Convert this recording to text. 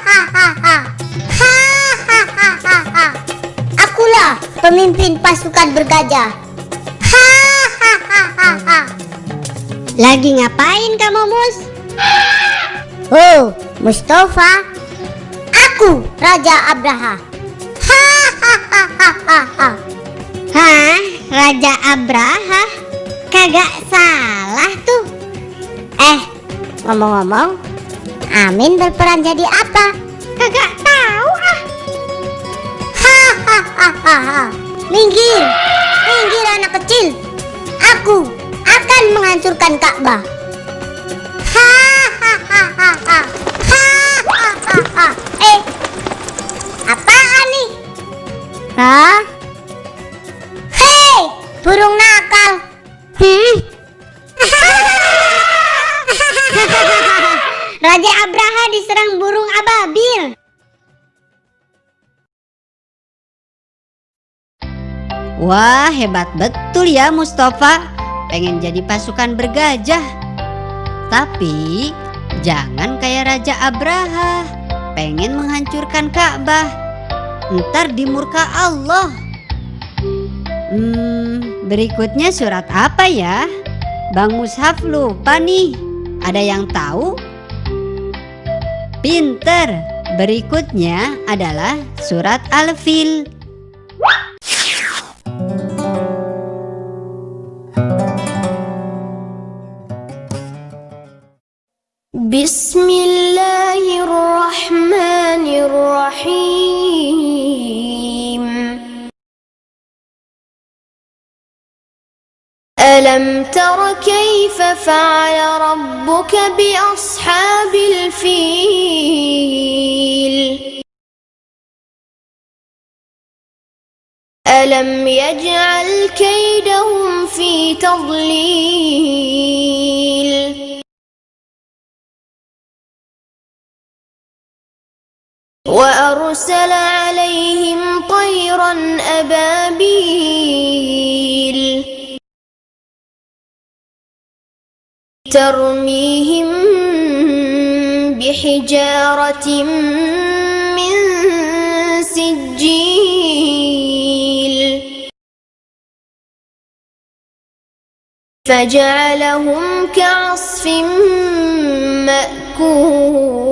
Akulah pemimpin pasukan bergajah. Lagi ngapain kamu, Mus? Oh, Mustafa. Aku Raja Abraha. Hah, Raja Abraha? Kagak salah tuh. Eh, ngomong-ngomong, Amin berperan jadi apa? Kagak tahu ah. Hahaha. Minggir, minggir anak kecil. Aku akan menghancurkan Ka'bah. Hahaha. Hahaha. Eh, apaan nih? Hah? Raja Abraha diserang burung ababil. Wah, hebat betul ya Mustafa. Pengen jadi pasukan bergajah. Tapi jangan kayak Raja Abraha. Pengen menghancurkan Ka'bah. Ntar dimurka Allah. Hmm, berikutnya surat apa ya? Bang Mushaf lupa nih. Ada yang tahu? Pinter! Berikutnya adalah surat Al-Fil. Bismillah ألم تر كيف فعل ربك بأصحاب الفيل ألم يجعل كيدهم في تضليل وأرسل عليهم طيرا أبابيل ترميهم بحجارة من سجيل فجعلهم كعصف مأكول.